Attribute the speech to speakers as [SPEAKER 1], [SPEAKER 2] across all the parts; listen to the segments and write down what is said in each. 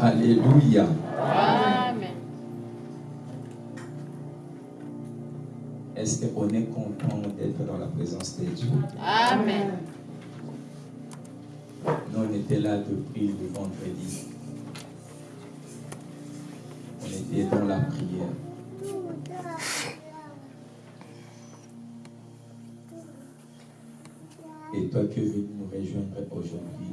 [SPEAKER 1] Alléluia. Amen. Est-ce qu'on est content d'être dans la présence de Dieu? Amen. Nous, on était là depuis le vendredi. On était dans la prière. Et toi qui es venu nous rejoindre aujourd'hui,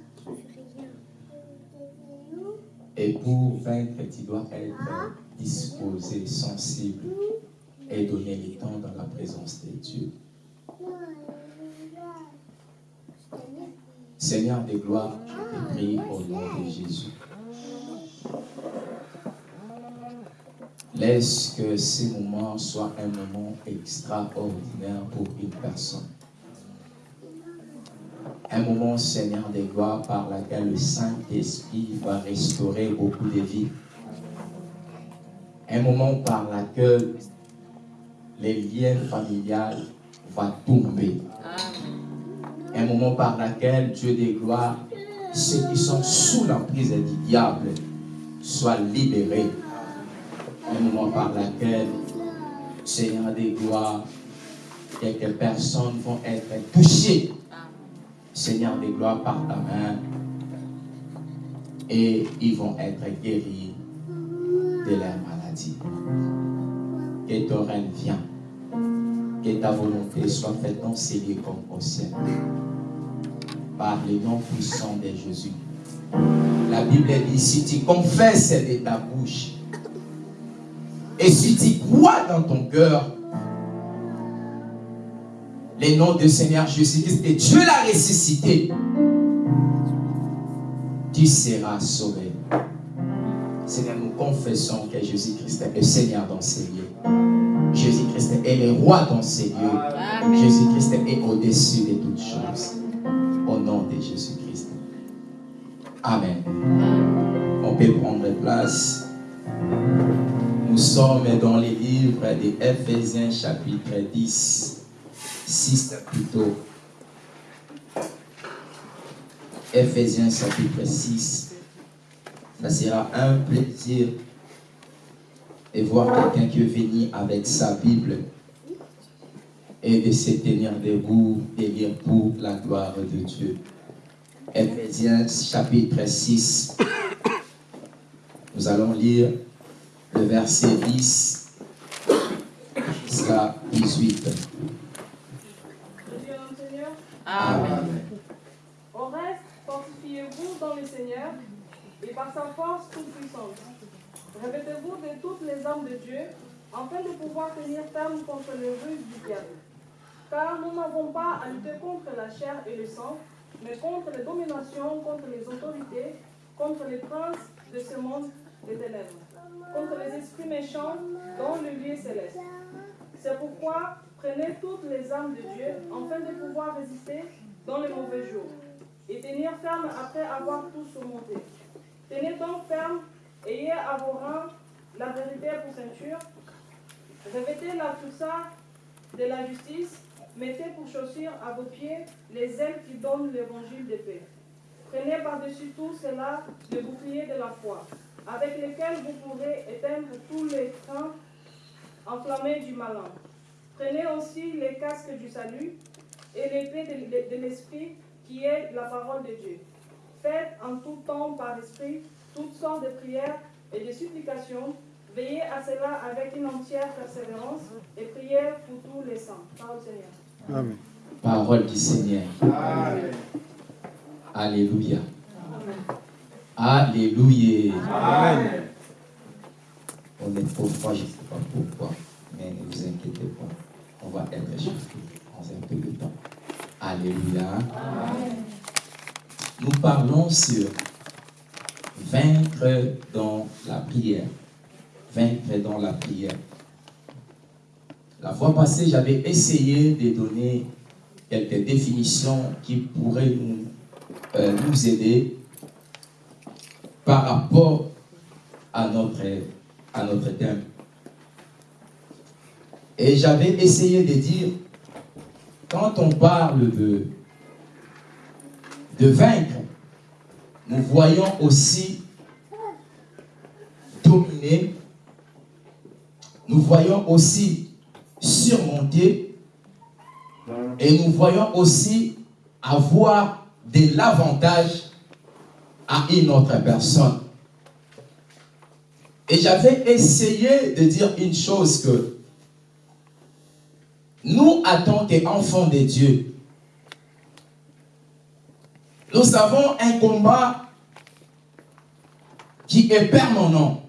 [SPEAKER 1] Et pour vaincre, tu dois être disposé, sensible et donner le temps dans la présence de Dieu. Seigneur de gloire, je te prie au nom de Jésus. Laisse que ces moments soient un moment extraordinaire pour une personne. Un moment, Seigneur des gloires, par lequel le Saint-Esprit va restaurer beaucoup de vies. Un moment par lequel les liens familiales vont tomber. Un moment par lequel Dieu des gloires, ceux qui sont sous l'emprise du diable, soient libérés un moment par lequel, Seigneur des gloires, quelques personnes vont être touchées, Seigneur des gloires, par ta main, et ils vont être guéris de leur maladie. Que ton règne vienne, que ta volonté soit faite dans ces lieux comme au ciel, par les noms puissants de Jésus. La Bible dit, si tu confesses de ta bouche et si tu crois dans ton cœur, les noms du Seigneur Jésus-Christ et Dieu l'a ressuscité, tu seras sauvé. Seigneur, nous confessons que Jésus-Christ est le Seigneur dans ces lieux. Jésus-Christ est le roi dans ces lieux. Jésus-Christ est au-dessus de toutes choses. Au nom de Jésus-Christ. Amen. On peut prendre place. Nous sommes dans les livres de Ephésiens chapitre 10, 6 plutôt. Ephésiens chapitre 6. Ça sera un plaisir de voir quelqu'un qui est venu avec sa Bible et de se tenir debout et lire pour la gloire de Dieu. Ephésiens chapitre 6. Nous allons lire le verset 10 jusqu'à 18.
[SPEAKER 2] Amen. Au reste, fortifiez-vous dans le Seigneur et par sa force toute puissante. Revêtez-vous de toutes les armes de Dieu afin de pouvoir tenir ferme contre les ruses du diable. Car nous n'avons pas à lutter contre la chair et le sang, mais contre les dominations, contre les autorités, contre les princes de ce monde des ténèbres contre les esprits méchants dans le lieu céleste. C'est pourquoi prenez toutes les armes de Dieu afin de pouvoir résister dans les mauvais jours et tenir ferme après avoir tout surmonté. Tenez donc ferme, ayez à vos reins la vérité pour ceinture, revêtez la ça de la justice, mettez pour chaussures à vos pieds les ailes qui donnent l'évangile de paix. Prenez par-dessus tout cela le bouclier de la foi, avec lequel vous pourrez éteindre tous les trains enflammés du malin. Prenez aussi les casques du salut et l'épée de, l'esprit qui est la parole de Dieu. Faites en tout temps par esprit toutes sortes de prières et de supplications. Veillez à cela avec une entière persévérance et priez pour tous les saints. Parole du Seigneur.
[SPEAKER 1] Amen. Parole du Seigneur. Amen. Alléluia. Alléluia. Amen. On est froid, je ne sais pas pourquoi, mais ne vous inquiétez pas. On va être chauffé en un peu de temps. Alléluia. Nous parlons sur vaincre dans la prière. Vaincre dans la prière. La fois passée, j'avais essayé de donner quelques définitions qui pourraient nous euh, nous aider par rapport à notre, à notre thème. Et j'avais essayé de dire, quand on parle de, de vaincre, nous voyons aussi dominer, nous voyons aussi surmonter, et nous voyons aussi avoir de l'avantage à une autre personne. Et j'avais essayé de dire une chose que nous, en tant qu'enfants de Dieu, nous avons un combat qui est permanent.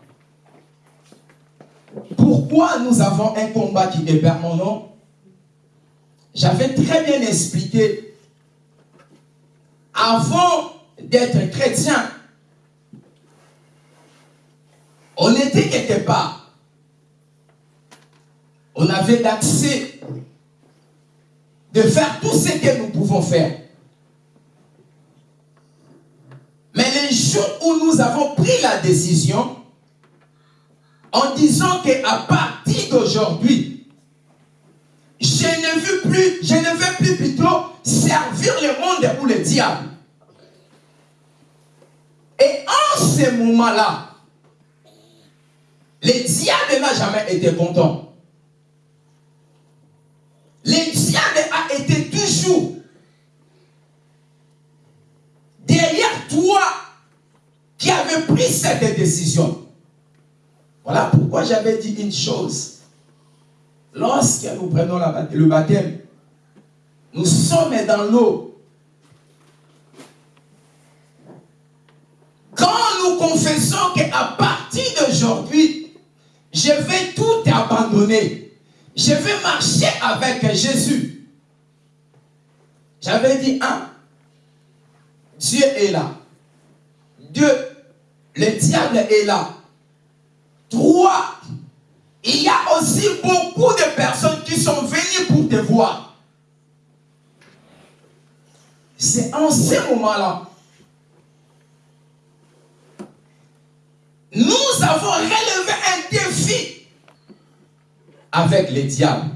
[SPEAKER 1] Pourquoi nous avons un combat qui est permanent? J'avais très bien expliqué avant d'être chrétien, on était quelque part. On avait l'accès de faire tout ce que nous pouvons faire. Mais les jours où nous avons pris la décision, en disant qu'à partir d'aujourd'hui, je ne veux plus, je ne veux plus plutôt servir le monde ou le diable. Et en ce moment-là, le diable n'a jamais été content. Le diable a été toujours derrière toi qui avait pris cette décision. Voilà pourquoi j'avais dit une chose. Lorsque nous prenons le baptême, nous sommes dans l'eau. Quand nous confessons qu'à partir d'aujourd'hui, je vais tout abandonner. Je vais marcher avec Jésus. J'avais dit, un, Dieu est là. Deux, le diable est là. Trois, il y a aussi beaucoup de personnes qui sont venues pour te voir. C'est en ce moment-là. Nous avons relevé un avec les diables.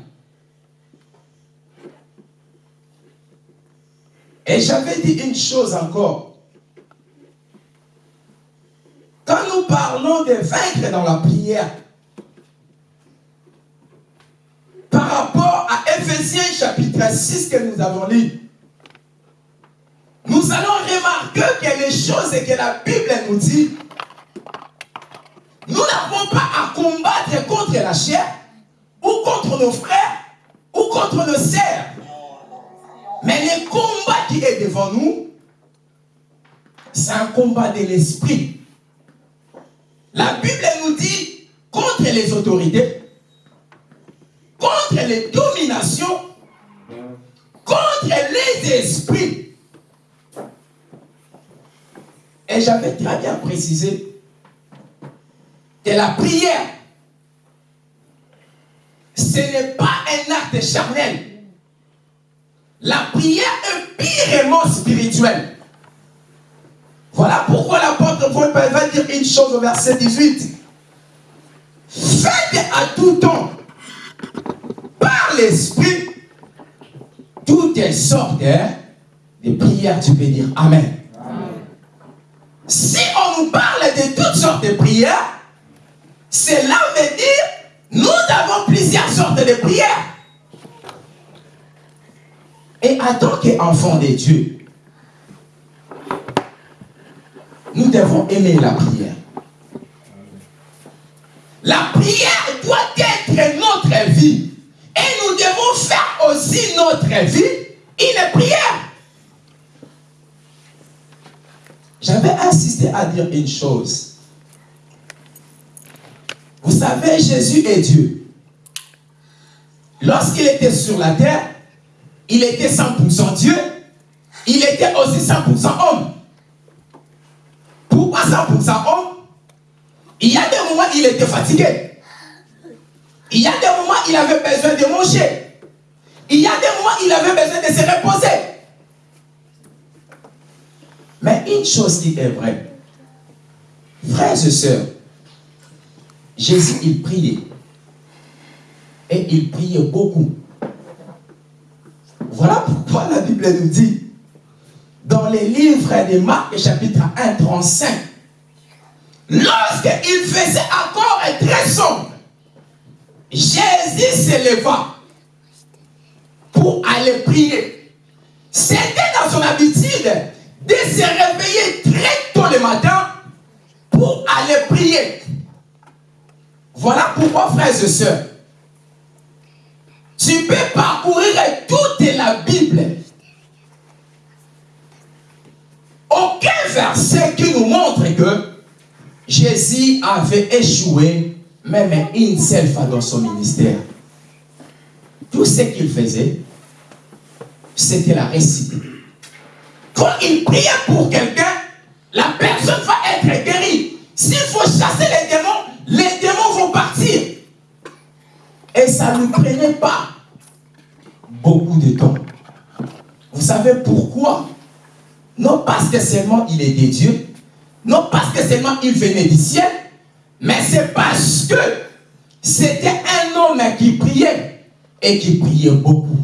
[SPEAKER 1] Et j'avais dit une chose encore. Quand nous parlons de vaincre dans la prière, par rapport à Ephésiens chapitre 6 que nous avons lu, nous allons remarquer que les choses que la Bible nous dit, nous n'avons pas à combattre contre la chair, ou contre nos frères, ou contre nos sœurs. Mais le combat qui est devant nous, c'est un combat de l'esprit. La Bible nous dit contre les autorités, contre les dominations, contre les esprits. Et j'avais très bien précisé que la prière ce n'est pas un acte charnel. La prière est purement spirituelle. Voilà pourquoi l'apôtre Paul va dire une chose au verset 18. Faites à tout temps, par l'Esprit, toutes sortes de prières. Tu peux dire Amen. Si on nous parle de toutes sortes de prières, cela veut dire nous avons plusieurs sortes de prières. Et en tant qu'enfants de Dieu, nous devons aimer la prière. La prière doit être notre vie. Et nous devons faire aussi notre vie une prière. J'avais insisté à dire une chose. Vous savez, Jésus est Dieu. Lorsqu'il était sur la terre, il était 100% Dieu, il était aussi 100% homme. Pourquoi 100% homme? Il y a des moments il était fatigué. Il y a des moments il avait besoin de manger. Il y a des moments il avait besoin de se reposer. Mais une chose qui est vraie, frères et sœurs, Jésus, il priait. Et il priait beaucoup. Voilà pourquoi la Bible nous dit, dans les livres de Marc, chapitre 1, 35, lorsqu'il faisait encore très sombre, Jésus s'éleva pour aller prier. C'était dans son habitude de se réveiller très tôt le matin pour aller prier. Voilà pourquoi, frères et sœurs, tu peux parcourir toute la Bible. Aucun verset qui nous montre que Jésus avait échoué même une seule fois dans son ministère. Tout ce qu'il faisait, c'était la récite. Quand il priait pour quelqu'un, la personne va être guérie. S'il faut chasser les démons, les démons. Et ça ne prenait pas beaucoup de temps. Vous savez pourquoi? Non parce que seulement il est des dieux, non parce que seulement il venait du ciel, mais c'est parce que c'était un homme qui priait et qui priait beaucoup.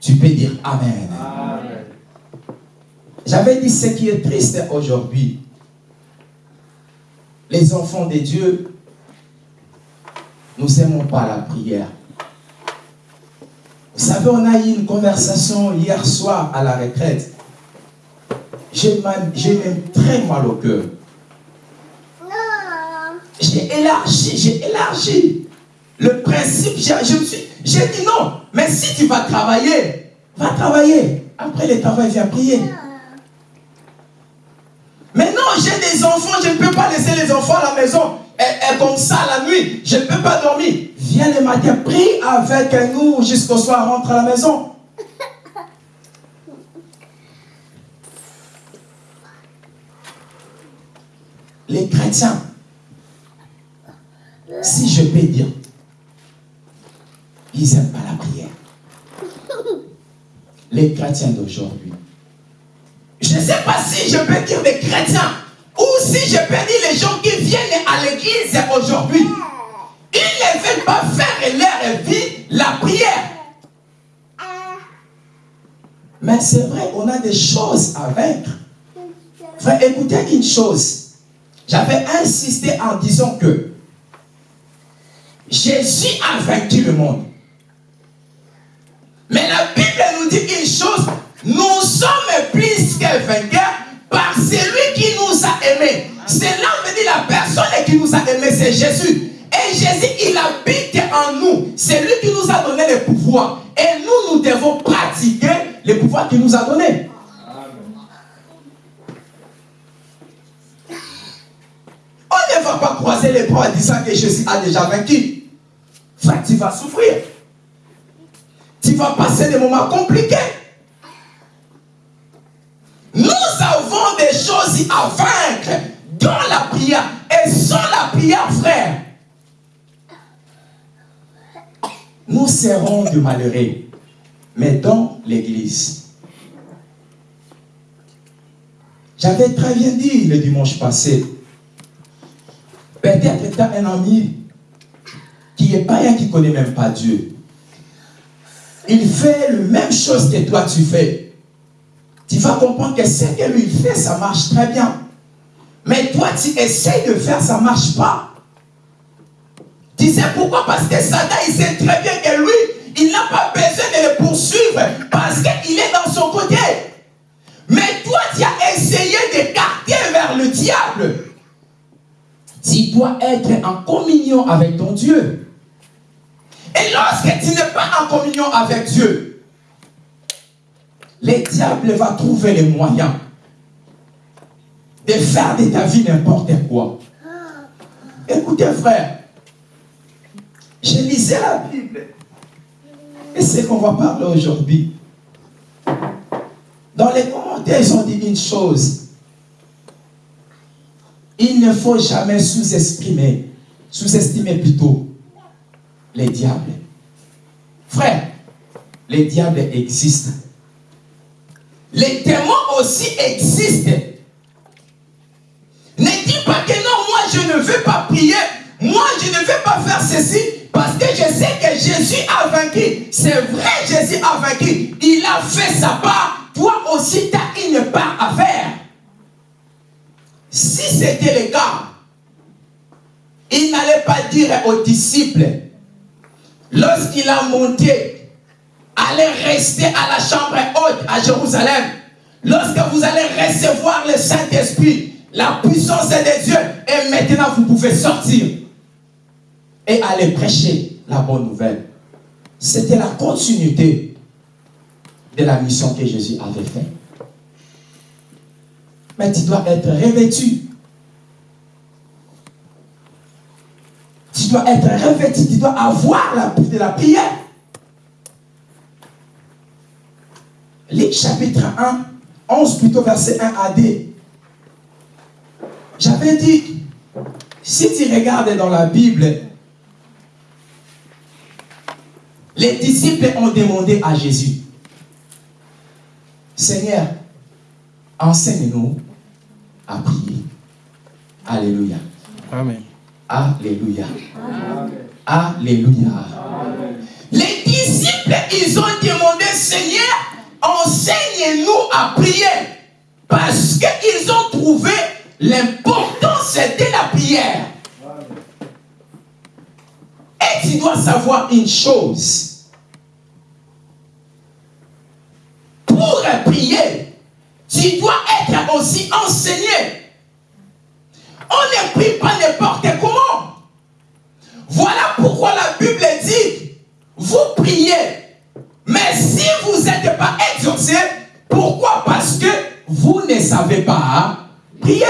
[SPEAKER 1] Tu peux dire Amen. Amen. J'avais dit ce qui est triste aujourd'hui, les enfants de Dieu, nous n'aimons pas la prière. Vous savez, on a eu une conversation hier soir à la retraite. J'ai même très mal au cœur. J'ai élargi, j'ai élargi le principe. J'ai dit non, mais si tu vas travailler, va travailler. Après le travail, viens prier. Mais non, j'ai des enfants, je ne peux pas laisser les enfants à la maison. Et, comme ça la nuit, je ne peux pas dormir. Viens le matin, prie avec nous jusqu'au soir, rentre à la maison. Les chrétiens, si je peux dire, ils n'aiment pas la prière. Les chrétiens d'aujourd'hui, je ne sais pas si je peux dire des chrétiens ou si je dire les gens qui viennent à l'église aujourd'hui. Ils ne veulent pas faire leur vie la prière. Mais c'est vrai, on a des choses à vaincre. Écoutez une chose. J'avais insisté en disant que Jésus a vaincu le monde. Mais la Bible nous dit une chose, nous sommes plus que vainqueurs par celui qui nous aimés. Cela veut dire la personne qui nous a aimés, c'est Jésus. Et Jésus, il habite en nous. C'est lui qui nous a donné le pouvoir. Et nous, nous devons pratiquer le pouvoir qu'il nous a donné. On ne va pas croiser les bras en disant que Jésus a déjà vaincu. Frère, tu vas souffrir. Tu vas passer des moments compliqués. Nous à vaincre dans la prière. Et sans la prière, frère, nous serons de malheureux, mais dans l'église. J'avais très bien dit le dimanche passé, peut-être tu as un ami qui est païen, qui connaît même pas Dieu. Il fait la même chose que toi tu fais. Tu vas comprendre que ce que lui fait, ça marche très bien. Mais toi, tu essayes de faire, ça ne marche pas. Tu sais pourquoi? Parce que Satan, il sait très bien que lui, il n'a pas besoin de le poursuivre parce qu'il est dans son côté. Mais toi, tu as essayé d'écarter vers le diable. Tu dois être en communion avec ton Dieu. Et lorsque tu n'es pas en communion avec Dieu, le diable va trouver les moyens de faire de ta vie n'importe quoi. Écoutez, frère, je lisais la Bible. Et c'est qu'on va parler aujourd'hui. Dans les commentaires, ils ont dit une chose. Il ne faut jamais sous-estimer, sous-estimer plutôt les diables. Frère, les diables existent. Les démons aussi existent. Ne dis pas que non, moi je ne veux pas prier, moi je ne veux pas faire ceci, parce que je sais que Jésus a vaincu. C'est vrai, Jésus a vaincu. Il a fait sa part. Toi aussi, tu as une part à faire. Si c'était le cas, il n'allait pas dire aux disciples, lorsqu'il a monté, allez rester à la chambre haute à Jérusalem, lorsque vous allez recevoir le Saint-Esprit, la puissance de Dieu, et maintenant vous pouvez sortir et aller prêcher la bonne nouvelle. C'était la continuité de la mission que Jésus avait faite. Mais tu dois être revêtu. Tu dois être revêtu, tu dois avoir la de la prière. Luc chapitre 1, 11 plutôt verset 1 à D. J'avais dit, si tu regardes dans la Bible, les disciples ont demandé à Jésus, Seigneur, enseigne-nous à prier. Alléluia.
[SPEAKER 3] Amen.
[SPEAKER 1] Alléluia. Alléluia. Les disciples, ils ont Parce qu'ils ont trouvé l'importance de la prière. Et tu dois savoir une chose. Pour prier, tu dois être aussi enseigné. On ne prie pas n'importe comment. Voilà pourquoi la Bible dit, vous priez. Mais si vous n'êtes pas exaucé, pourquoi? Parce que vous ne savez pas prier.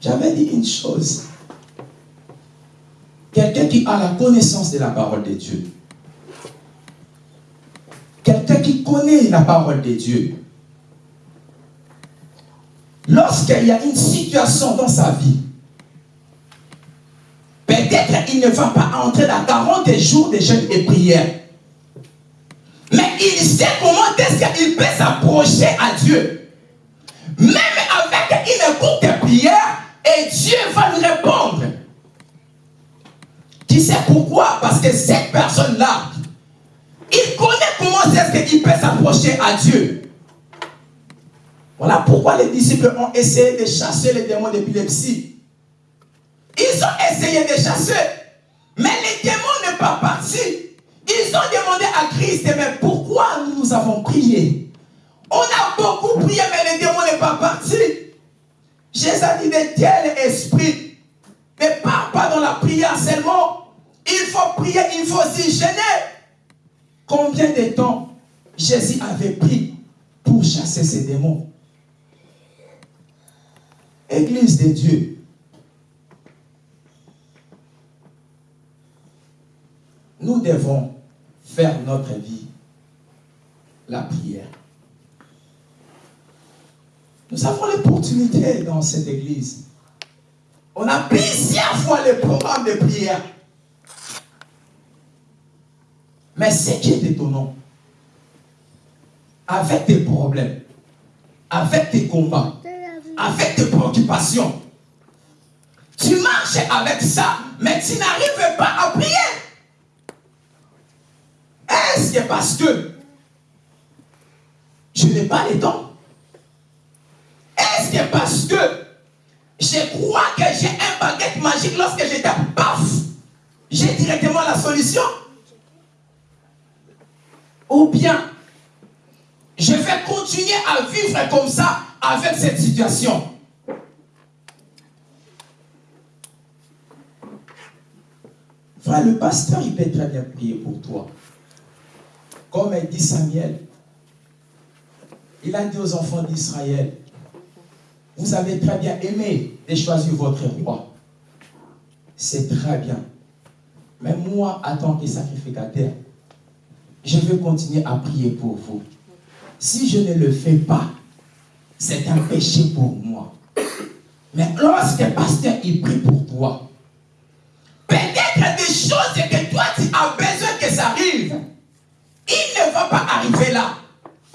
[SPEAKER 1] J'avais dit une chose. Quelqu'un qui a la connaissance de la parole de Dieu. Quelqu'un qui connaît la parole de Dieu. Lorsqu'il y a une situation dans sa vie, peut-être il ne va pas entrer dans 40 jours de jeûne et prière. Mais il sait comment est-ce qu'il peut s'approcher à Dieu. Même avec une courte prière, et Dieu va lui répondre. Tu sais pourquoi? Parce que cette personne-là, il connaît comment est-ce qu'il peut s'approcher à Dieu. Voilà pourquoi les disciples ont essayé de chasser les démons d'épilepsie. Ils ont essayé de chasser, mais les démons ne pas partis. Ils ont demandé à Christ, mais pourquoi nous avons prié? On a beaucoup prié, mais les démons ne pas partis. Jésus a dit de tel esprit ne part pas dans la prière seulement. Il faut prier, il faut s'y gêner. Combien de temps Jésus avait pris pour chasser ces démons? Église de Dieu. Nous devons faire notre vie la prière. Nous avons l'opportunité dans cette église On a plusieurs fois le programme de prière. Mais ce qui est étonnant, avec tes problèmes, avec tes combats, avec tes préoccupations, tu marches avec ça, mais tu n'arrives pas à prier. Est-ce que parce que je n'ai pas le temps Est-ce que parce que je crois que j'ai un baguette magique lorsque je tape, paf, j'ai directement la solution. Ou bien, je vais continuer à vivre comme ça avec cette situation. Frère, le pasteur, il peut très bien prier pour toi. Comme dit Samuel, il a dit aux enfants d'Israël, vous avez très bien aimé de choisir votre roi. C'est très bien. Mais moi, en tant que sacrificateur, je veux continuer à prier pour vous. Si je ne le fais pas, c'est un péché pour moi. Mais lorsque pasteur, il prie pour toi, peut-être des choses que toi, tu as Il ne va pas arriver là.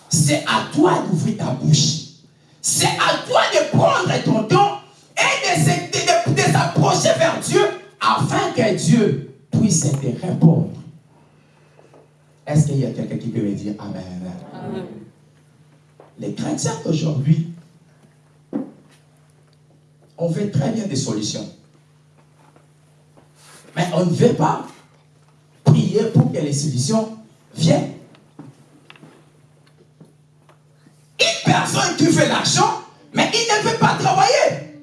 [SPEAKER 1] C'est à toi d'ouvrir ta bouche. C'est à toi de prendre ton temps et de, s'approcher vers Dieu afin que Dieu puisse te répondre. Est-ce qu'il y a quelqu'un qui peut me dire Amen? Amen. Les chrétiens d'aujourd'hui, on fait très bien des solutions. Mais on ne veut pas prier pour que les solutions viennent. Une personne qui fait l'argent, mais il ne veut pas travailler.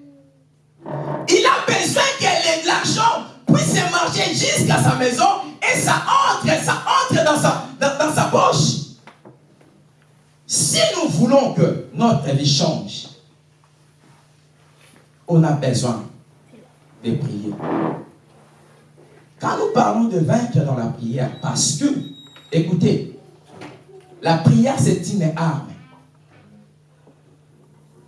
[SPEAKER 1] Il a besoin que l'argent puisse marcher jusqu'à sa maison et ça entre, ça entre dans sa, dans sa poche. Si nous voulons que notre vie change, on a besoin de prier. Quand nous parlons de vaincre dans la prière, parce que, écoutez, la prière c'est une arme.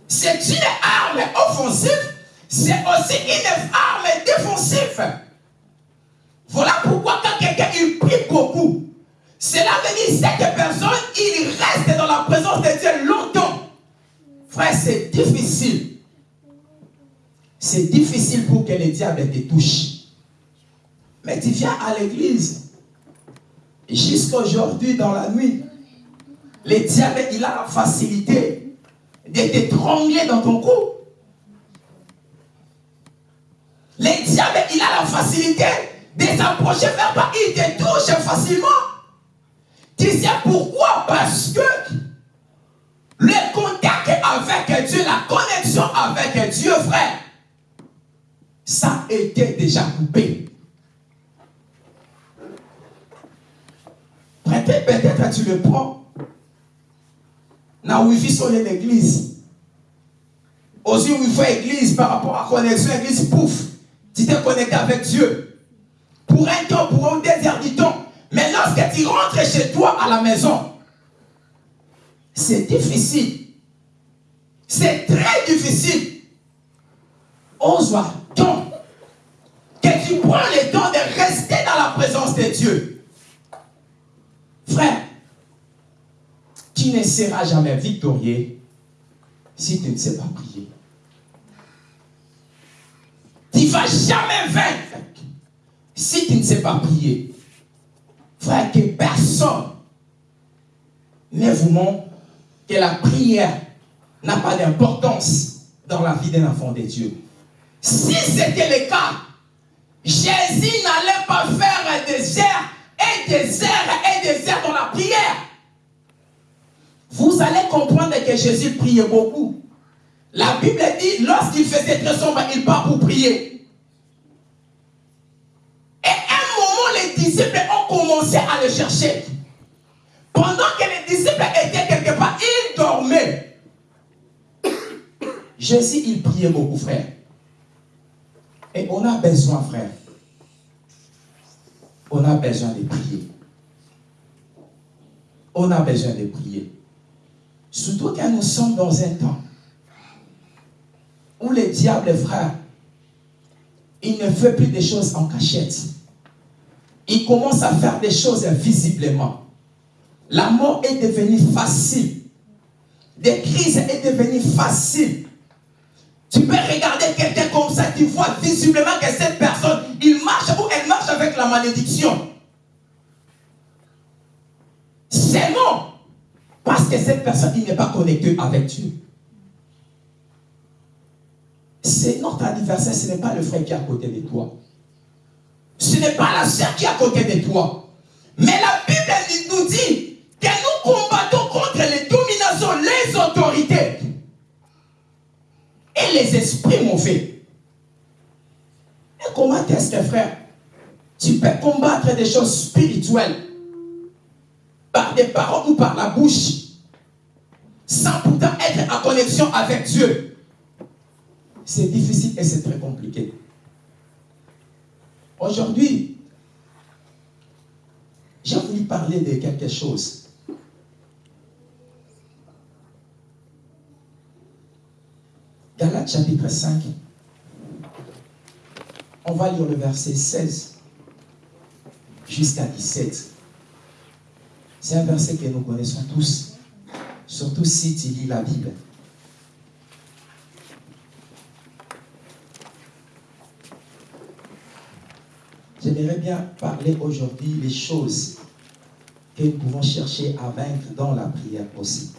[SPEAKER 1] C'est une arme offensive, c'est aussi une arme défensive. Voilà pourquoi quand quelqu'un il prie beaucoup, cela veut dire cette personne, il reste dans la présence de Dieu longtemps. Frère, c'est difficile. C'est difficile pour que le diable te touche. Mais tu viens à l'église. Jusqu'à aujourd'hui, dans la nuit, le diable, il a la facilité de te trembler dans ton cou. Le diable, il a la facilité de s'approcher vers toi. Il te touche facilement. Tu sais pourquoi? Parce que le contact avec Dieu, la connexion avec Dieu, frère, ça était déjà coupé. Peut-être tu le prends. Dans Wi-Fi sur l'église. Aussi, il faut église par rapport à connexion, église, pouf, tu t'es connecté avec Dieu. Pour un temps, pour un désert du temps. Mais lorsque tu rentres chez toi à la maison, c'est difficile. C'est très difficile. Ose-toi que tu prends le temps de rester dans la présence de Dieu. Frère, tu ne seras jamais victorieux si tu ne sais pas prier. Tu ne vas jamais vaincre si tu ne sais pas prier. Frère, que personne ne vous montre que la prière n'a pas d'importance dans la vie d'un enfant de Dieu. Si c'était le cas, Jésus n'allait pas faire des airs et airs et des airs dans la prière. Vous allez comprendre que Jésus priait beaucoup. La Bible dit, lorsqu'il faisait très sombre, il part pour prier. Et un moment, les disciples ont commencé à le chercher. Pendant que les disciples étaient quelque part, ils dormaient. Jésus, il priait beaucoup, frère. Et on a besoin, frère, on a besoin de prier. On a besoin de prier. Surtout quand nous sommes dans un temps où les diables, frères, il ne fait plus des choses en cachette. Il commence à faire des choses visiblement. La mort est devenue facile. Des crises est devenue facile. Tu peux regarder quelqu'un comme ça, tu vois visiblement que cette personne, il marche ou elle marche avec la malédiction. C'est non. Parce que cette personne, il n'est pas connecté avec Dieu. C'est notre adversaire, ce n'est pas le frère qui est à côté de toi. Ce n'est pas la sœur qui est à côté de toi. Mais la Bible nous dit que nous combattons les esprits mauvais. Et comment est-ce que, frère, tu peux combattre des choses spirituelles. Par des paroles ou par la bouche, sans pourtant être en connexion avec Dieu. C'est difficile et c'est très compliqué. Aujourd'hui, j'ai voulu parler de quelque chose Galates chapitre 5. On va lire le verset 16 jusqu'à 17. C'est un verset que nous connaissons tous, surtout si tu lis la Bible. J'aimerais bien parler aujourd'hui des choses que nous pouvons chercher à vaincre dans la prière aussi.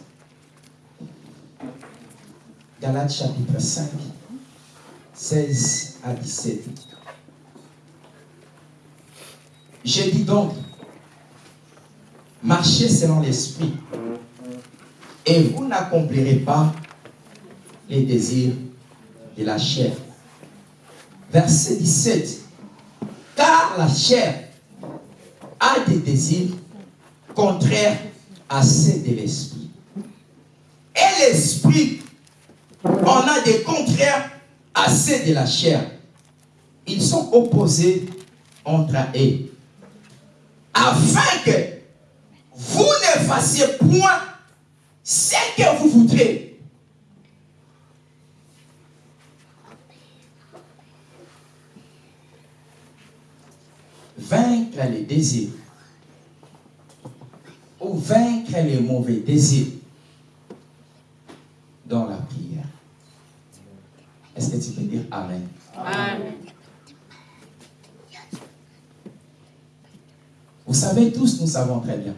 [SPEAKER 1] Galates chapitre 5, 16 à 17. J'ai dit donc, marchez selon l'esprit, et vous n'accomplirez pas les désirs de la chair. Verset 17. Car la chair a des désirs contraires à ceux de l'esprit. Et l'esprit on a des contraires à ceux de la chair. Ils sont opposés entre eux. Afin que vous ne fassiez point ce que vous voudrez. Vaincre les désirs ou vaincre les mauvais désirs dans la prière. Est-ce que tu peux dire Amen? Amen. Vous savez tous, nous savons très bien.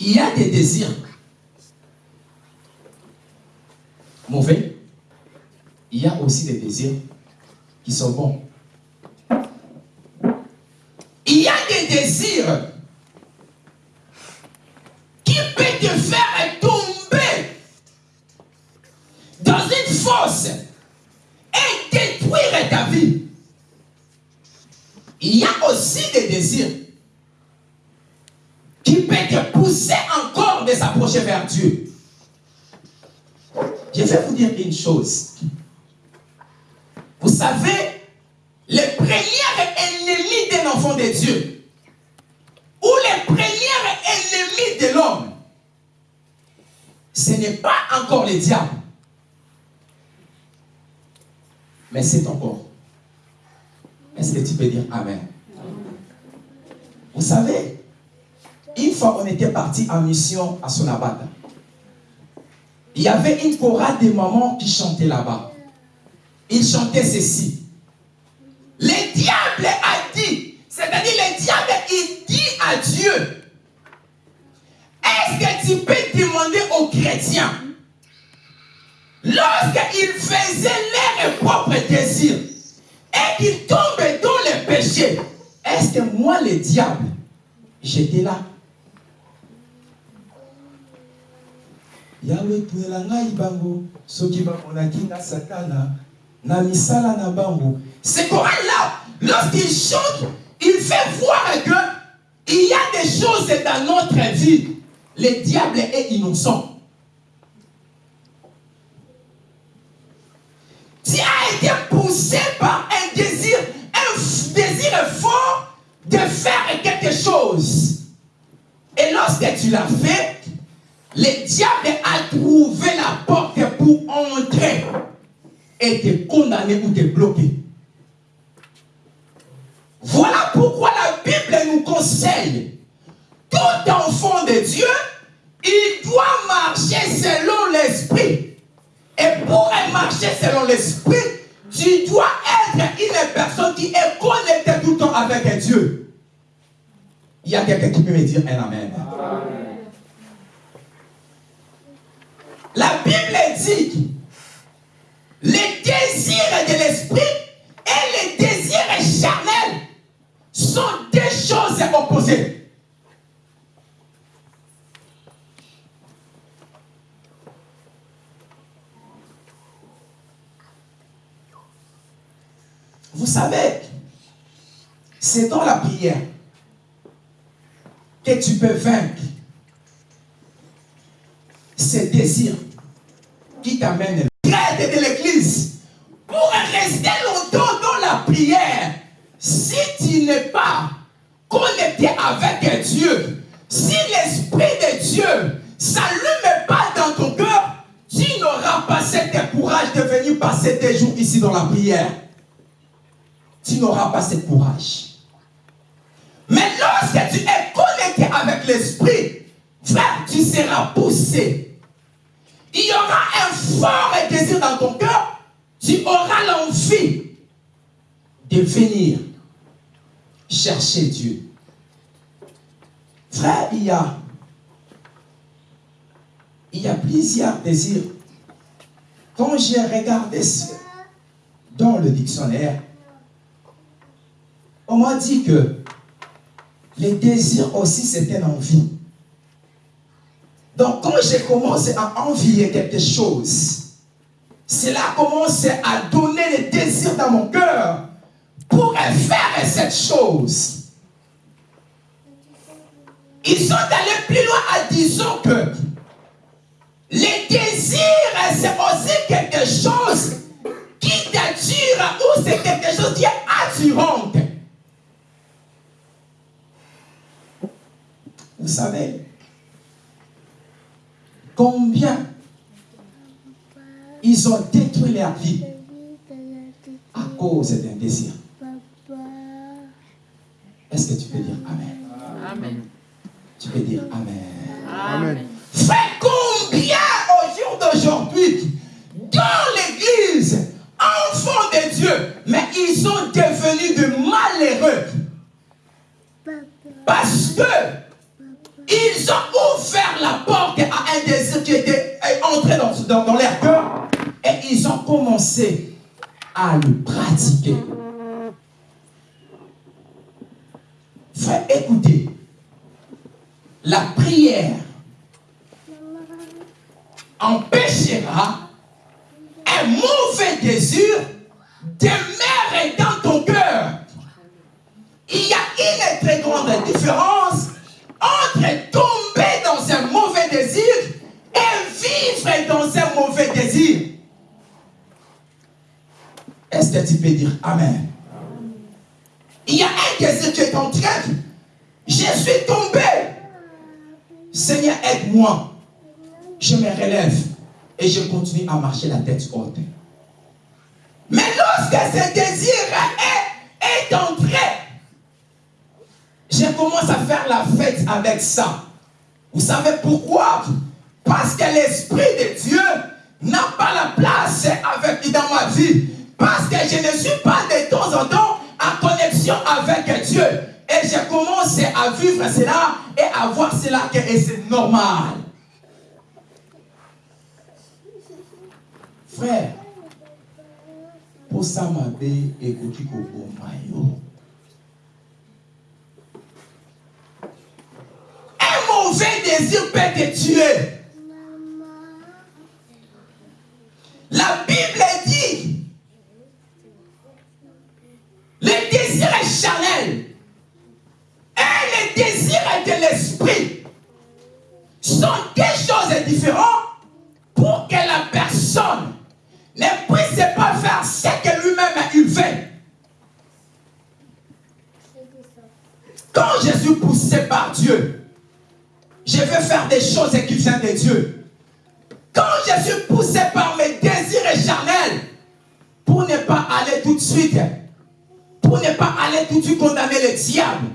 [SPEAKER 1] Il y a des désirs mauvais. Il y a aussi des désirs qui sont bons. Il y a des désirs et détruire ta vie. Il y a aussi des désirs qui peuvent te pousser encore de s'approcher vers Dieu. Je vais vous dire une chose. Vous savez, les premiers ennemis d'un enfant de Dieu, ou les premiers ennemis de l'homme, ce n'est pas encore le diable mais c'est ton corps. Est-ce que tu peux dire Amen? Vous savez, une fois on était parti en mission à Sonabata, il y avait une chorale de mamans qui chantait là-bas. Ils chantaient ceci. Le diable a dit, c'est-à-dire le diable, il dit à Dieu, est-ce que tu peux demander aux chrétiens Lorsqu'ils faisaient leurs propres désirs et qu'ils tombaient dans les péchés, est-ce que moi, le diable, j'étais là? Yawe tuela ngai bango soki bamonaki na satana na misala na bango. Ce coran là? Lorsqu'il chante il fait voir que il y a des choses dans notre vie. Le diable est innocent tu as été poussé par un désir, un désir fort de faire quelque chose. Et lorsque tu l'as fait, le diable a trouvé la porte pour entrer. et te condamner ou te bloquer. Voilà pourquoi la Bible nous conseille, tout enfant de Dieu, il doit marcher selon l'esprit. Et pour marcher selon l'esprit, tu dois être une personne qui est connectée tout le temps avec Dieu. Il y a quelqu'un qui peut me dire un amen. La Bible dit les désirs de l'esprit et les désirs charnels sont deux choses opposées. Vous savez, c'est dans la prière que tu peux vaincre ces désirs qui t'amènent de l'église pour rester longtemps dans la prière. Si tu n'es pas connecté avec Dieu, si l'Esprit de Dieu s'allume pas dans ton cœur, tu n'auras pas cet courage de venir passer tes jours ici dans la prière. Tu n'auras pas ce courage. Mais lorsque tu es connecté avec l'Esprit, frère, tu seras poussé il y aura un fort désir dans ton cœur, tu auras l'envie de venir chercher Dieu. Frère, il y a, il y a plusieurs désirs. Quand j'ai regardé dans le dictionnaire, on m'a dit que les désirs aussi, c'est une envie. Donc, quand j'ai commencé à envier quelque chose, cela a commencé à donner les désirs dans mon cœur pour faire cette chose. Ils sont allés plus loin en disant que les désirs, c'est aussi quelque chose qui t'attire ou c'est quelque chose qui est attirant. Vous savez, Combien ils ont détruit leur vie à cause d'un désir. Est-ce que tu peux dire Amen? Amen. Tu peux dire Amen. Amen. Fais combien au jour d'aujourd'hui, dans l'église, enfants de Dieu, mais ils sont devenus de malheureux? Parce que ils ont ouvert la porte à un désir qui était entré dans, dans, leur cœur et ils ont commencé à le pratiquer. Frère, écoutez, la prière empêchera un mauvais désir demeurer dans ton cœur. Il y a une très grande différence entre tomber dans un mauvais désir et vivre dans un mauvais désir. Est-ce que tu peux dire Amen? Il y a un désir qui est en train. Je suis tombé. Seigneur, aide-moi. Je me relève et je continue à marcher la tête haute. Mais lorsque ce désir est, est entré commence à faire la fête avec ça. Vous savez pourquoi? Parce que l'Esprit de Dieu n'a pas la place avec, dans ma vie. Parce que je ne suis pas de temps en temps en connexion avec Dieu. Et je commence à vivre cela et à voir cela que c'est normal. Frère, pour ça, ma Mayo. Mauvais désir peut te tuer. La Bible dit, le désir est charnel et le désir de l'esprit sont deux choses différentes pour que la personne ne puisse pas faire ce que lui-même il fait. Quand je suis poussé par Dieu, je veux faire des choses qui viennent de Dieu. Quand je suis poussé par mes désirs charnels, pour ne pas aller tout de suite, pour ne pas aller tout de suite condamner le diable.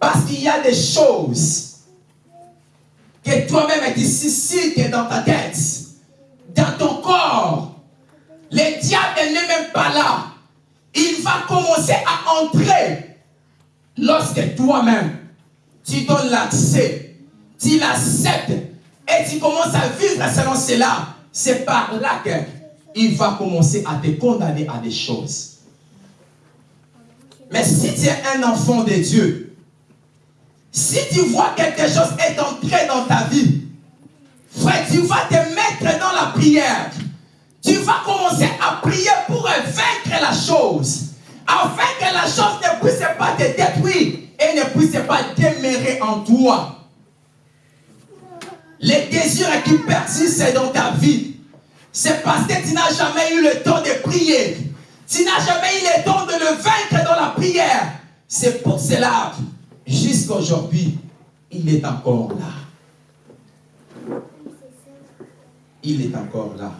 [SPEAKER 1] Parce qu'il y a des choses que toi-même tu suscites dans ta tête, dans ton corps. Le diable n'est même pas là. Il va commencer à entrer lorsque toi-même tu donnes l'accès, tu l'acceptes et tu commences à vivre selon cela. C'est par là qu'il va commencer à te condamner à des choses. Mais si tu es un enfant de Dieu, si tu vois quelque chose est entré dans ta vie, frère, tu vas te mettre dans la prière. Tu vas commencer à prier pour vaincre la chose. Afin que la chose ne puisse pas te détruire et ne puisse pas demeurer en toi. Les désirs qui persistent dans ta vie, c'est parce que tu n'as jamais eu le temps de prier. Tu n'as jamais eu le temps de le vaincre dans la prière. C'est pour cela jusqu'à aujourd'hui, il est encore là. Il est encore là.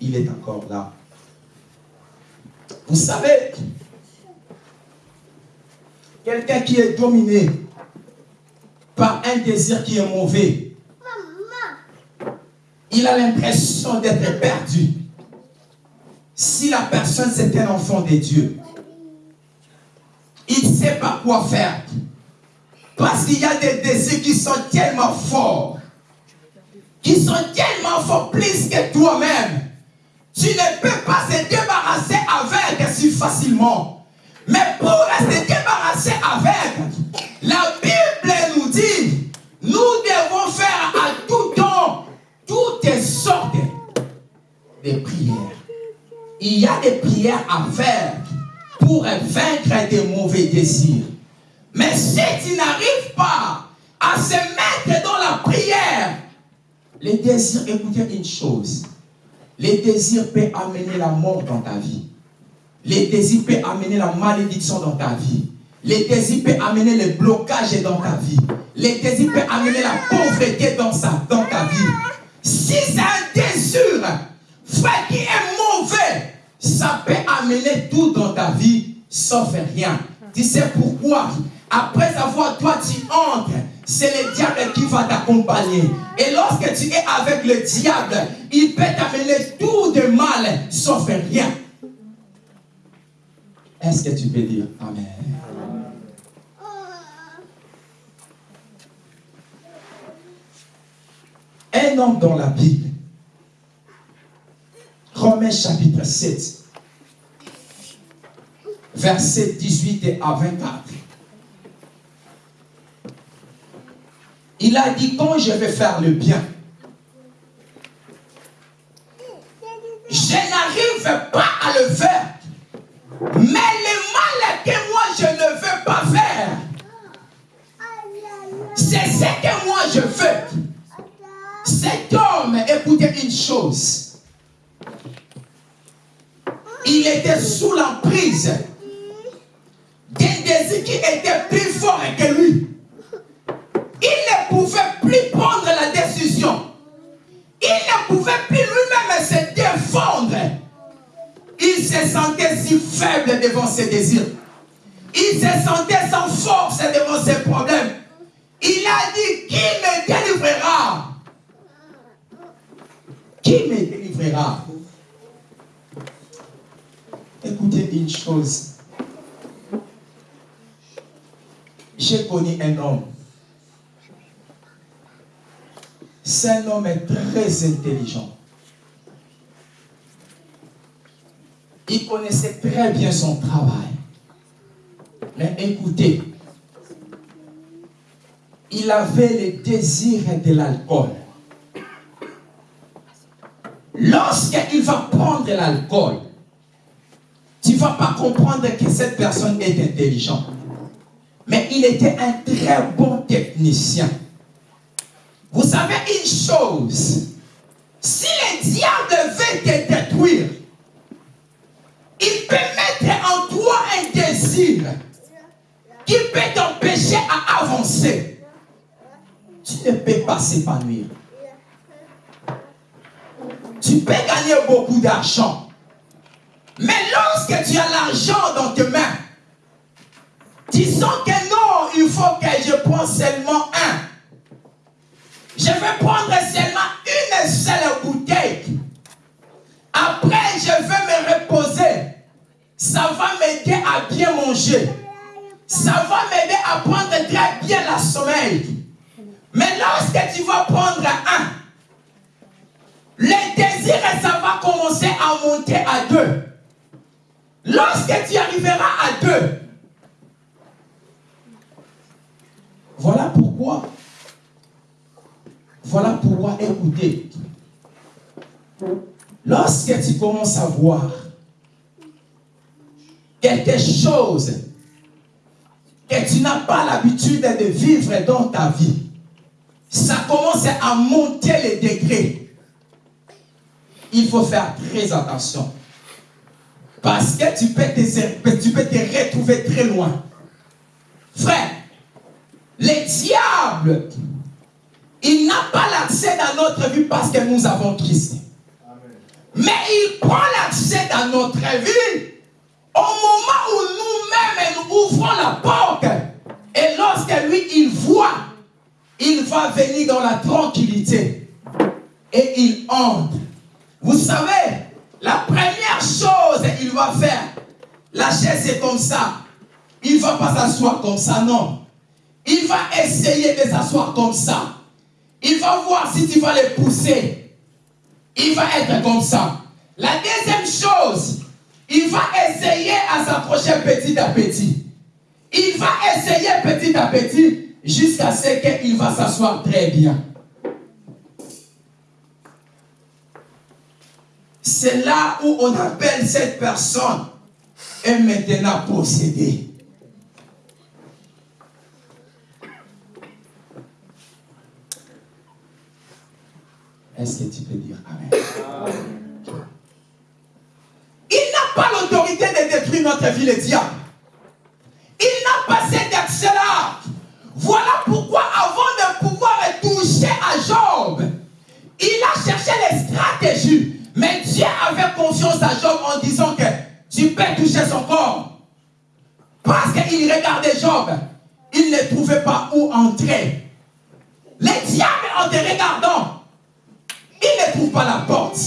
[SPEAKER 1] Il est encore là. Vous savez, quelqu'un qui est dominé par un désir qui est mauvais, il a l'impression d'être perdu. Si la personne c'est un enfant de Dieu, il ne sait pas quoi faire. Parce qu'il y a des désirs qui sont tellement forts, qui sont tellement forts plus que toi-même. Tu ne peux pas se débarrasser avec si facilement. Mais pour se débarrasser avec, de prières. Il y a des prières à faire pour vaincre des mauvais désirs. Mais si tu n'arrives pas à se mettre dans la prière, les désirs, écoutez une chose, les désirs peuvent amener la mort dans ta vie. Les désirs peuvent amener la malédiction dans ta vie. Les désirs peuvent amener le blocage dans ta vie. Les désirs peuvent amener la pauvreté dans, dans ta vie. Si c'est un désir, frère, qui est mauvais, ça peut amener tout dans ta vie, sauf rien. Tu sais pourquoi? Après avoir toi, tu entres, c'est le diable qui va t'accompagner. Et lorsque tu es avec le diable, il peut t'amener tout de mal, sauf rien. Est-ce que tu peux dire Amen? Un homme dans la Bible, Romains chapitre 7, verset 18 à 24. Il a dit, quand je vais faire le bien, je n'arrive pas à le faire. Mais le mal que moi je ne veux pas faire, c'est ce que moi je veux. Cet homme, écoutez une chose. Il était sous l'emprise d'un désir qui était plus fort que lui. Il ne pouvait plus prendre la décision. Il ne pouvait plus lui-même se défendre. Il se sentait si faible devant ses désirs. Il se sentait sans force devant ses problèmes. Il a dit, qui me délivrera? Qui me délivrera? Écoutez une chose. J'ai connu un homme. C'est un homme très intelligent. Il connaissait très bien son travail. Mais écoutez, il avait le désir de l'alcool. Lorsqu'il va prendre l'alcool, tu ne vas pas comprendre que cette personne est intelligente. Mais il était un très bon technicien. Vous savez une chose, si le diable veut te détruire, il peut mettre en toi un désir qui peut t'empêcher à avancer. Tu ne peux pas s'épanouir. Tu Tu peux gagner beaucoup d'argent. Mais lorsque tu as l'argent dans tes mains, tu sens que non, il faut que je prenne seulement un. Je vais prendre seulement une seule bouteille. Après, je vais me reposer. Ça va m'aider à bien manger. Ça va m'aider à prendre très bien la sommeil. Mais lorsque tu vas prendre un, le désir, ça va commencer à monter à deux. Lorsque tu arriveras à deux, voilà pourquoi, voilà pourquoi, écoutez, lorsque tu commences à voir quelque chose que tu n'as pas l'habitude de vivre dans ta vie, ça commence à monter les degrés. Il faut faire très attention. Parce que tu peux te, tu peux te retrouver très loin. Frère, le diable, il n'a pas l'accès dans notre vie parce que nous avons Christ. Mais il prend l'accès dans notre vie au moment où nous-mêmes nous ouvrons la porte. Et lorsque lui, il voit, il va venir dans la tranquillité. Et il entre. Vous savez, la première chose qu'il va faire, la chaise est comme ça. Il ne va pas s'asseoir comme ça, non. Il va essayer de s'asseoir comme ça. Il va voir si tu vas le pousser. Il va être comme ça. La deuxième chose, il va essayer à s'approcher petit à petit. Il va essayer petit à petit jusqu'à ce qu'il va s'asseoir très bien. C'est là où on appelle cette personne est maintenant possédée. Est-ce que tu peux dire Amen? Il n'a pas l'autorité de détruire notre vie, le diable. Il n'a pas cet accès-là. Voilà pourquoi avant de pouvoir toucher à Job, il a cherché les stratégies mais Dieu avait confiance à Job en disant que tu peux toucher son corps. Parce qu'il regardait Job, il ne trouvait pas où entrer. Les diables, en te regardant, il ne trouve pas la porte.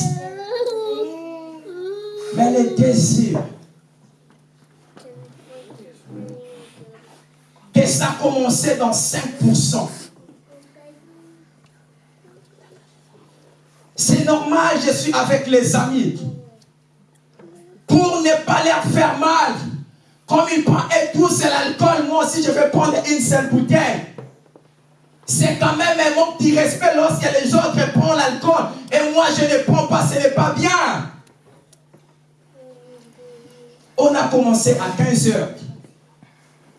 [SPEAKER 1] Mais le désir que ça commençait dans 5%. C'est normal, je suis avec les amis. Pour ne pas leur faire mal. Comme ils prennent et tous l'alcool, moi aussi je vais prendre une seule bouteille. C'est quand même un manque de respect lorsque les autres prennent l'alcool et moi je ne prends pas, ce n'est pas bien. On a commencé à 15 heures.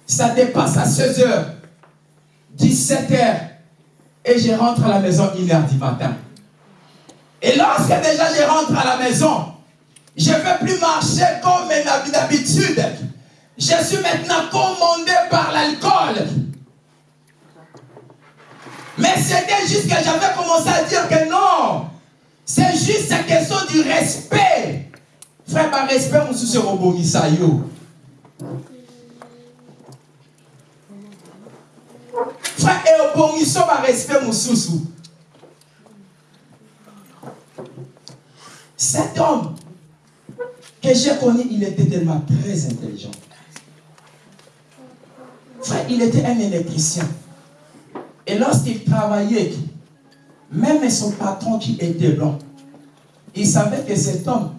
[SPEAKER 1] Ça dépasse à 16 heures, 17 heures. Et je rentre à la maison 1h du matin. Et lorsque déjà je rentre à la maison, je ne vais plus marcher comme d'habitude. Je suis maintenant commandé par l'alcool. Mais c'était juste que j'avais commencé à dire que non. C'est juste une question du respect. Frère, par respect, on se yo. Frère, et au par respect, mon sous Cet homme que j'ai connu, il était tellement très intelligent. Frère, il était un électricien. Et lorsqu'il travaillait, même son patron qui était blanc, il savait que cet homme,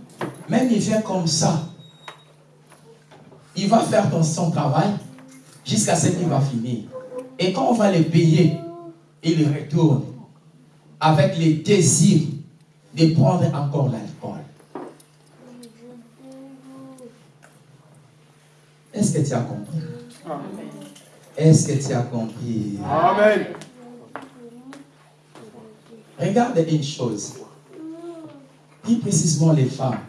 [SPEAKER 1] même il vient comme ça, il va faire son travail jusqu'à ce qu'il va finir. Et quand on va le payer, il retourne avec les désirs de prendre encore l'alcool. Est-ce que tu as compris? Est-ce que tu as compris? Amen. Regarde une chose. Plus précisément les femmes.